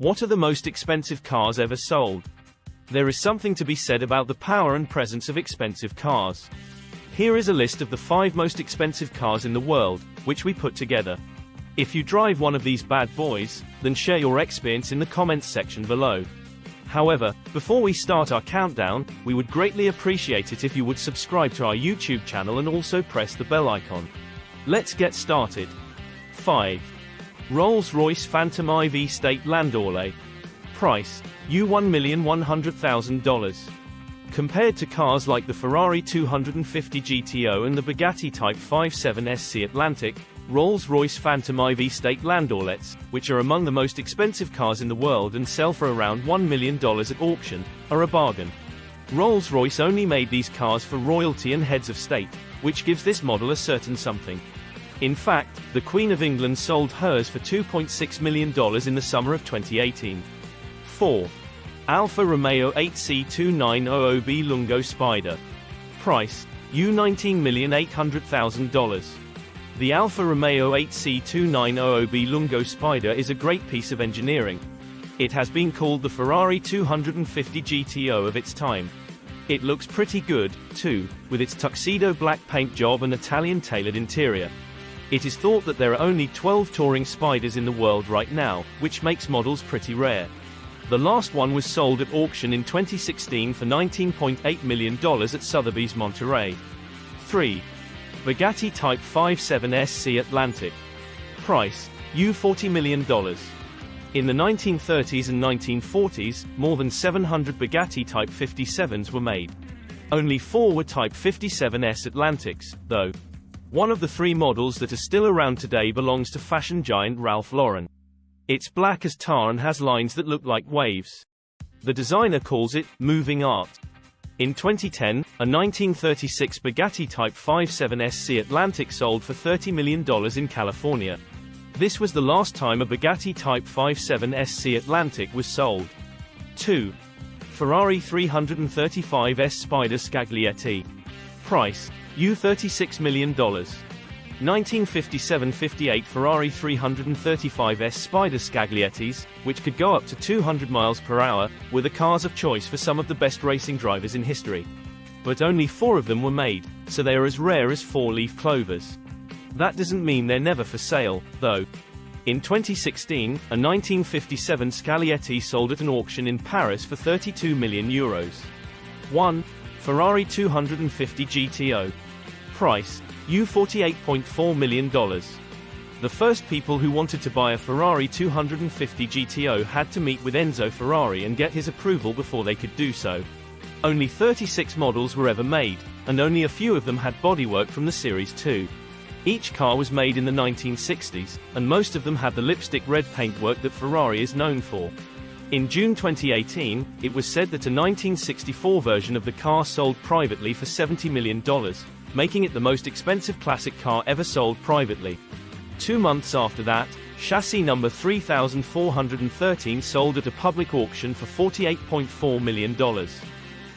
What are the most expensive cars ever sold? There is something to be said about the power and presence of expensive cars. Here is a list of the five most expensive cars in the world, which we put together. If you drive one of these bad boys, then share your experience in the comments section below. However, before we start our countdown, we would greatly appreciate it if you would subscribe to our YouTube channel and also press the bell icon. Let's get started. 5. Rolls-Royce Phantom IV State Landaulet. Price, $1,100,000. Compared to cars like the Ferrari 250 GTO and the Bugatti Type 57 SC Atlantic, Rolls-Royce Phantom IV State Landaulets, which are among the most expensive cars in the world and sell for around $1 million at auction, are a bargain. Rolls-Royce only made these cars for royalty and heads of state, which gives this model a certain something. In fact, the Queen of England sold hers for $2.6 million in the summer of 2018. 4. Alfa Romeo 8C2900B Lungo Spider. Price, U$19,800,000. The Alfa Romeo 8C2900B Lungo Spider is a great piece of engineering. It has been called the Ferrari 250 GTO of its time. It looks pretty good, too, with its tuxedo black paint job and Italian tailored interior. It is thought that there are only 12 touring spiders in the world right now, which makes models pretty rare. The last one was sold at auction in 2016 for $19.8 million at Sotheby's Monterey. 3. Bugatti Type 57 SC Atlantic. Price, U$40 million. In the 1930s and 1940s, more than 700 Bugatti Type 57s were made. Only four were Type 57S Atlantics, though. One of the three models that are still around today belongs to fashion giant Ralph Lauren. It's black as tar and has lines that look like waves. The designer calls it moving art. In 2010, a 1936 Bugatti Type 57 SC Atlantic sold for $30 million in California. This was the last time a Bugatti Type 57 SC Atlantic was sold. 2. Ferrari 335S Spider Scaglietti. Price, U$36 million. 1957-58 Ferrari 335S Spider Scagliettis, which could go up to 200 miles per hour, were the cars of choice for some of the best racing drivers in history. But only four of them were made, so they are as rare as four-leaf clovers. That doesn't mean they're never for sale, though. In 2016, a 1957 Scaglietti sold at an auction in Paris for 32 million euros. 1. Ferrari 250 GTO. Price, U$48.4 million. The first people who wanted to buy a Ferrari 250 GTO had to meet with Enzo Ferrari and get his approval before they could do so. Only 36 models were ever made, and only a few of them had bodywork from the Series 2. Each car was made in the 1960s, and most of them had the lipstick red paintwork that Ferrari is known for. In June 2018, it was said that a 1964 version of the car sold privately for $70 million, making it the most expensive classic car ever sold privately. Two months after that, chassis number 3413 sold at a public auction for $48.4 million.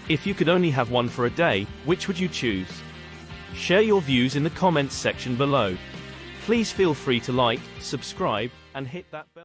If you could only have one for a day, which would you choose? Share your views in the comments section below. Please feel free to like, subscribe, and hit that bell.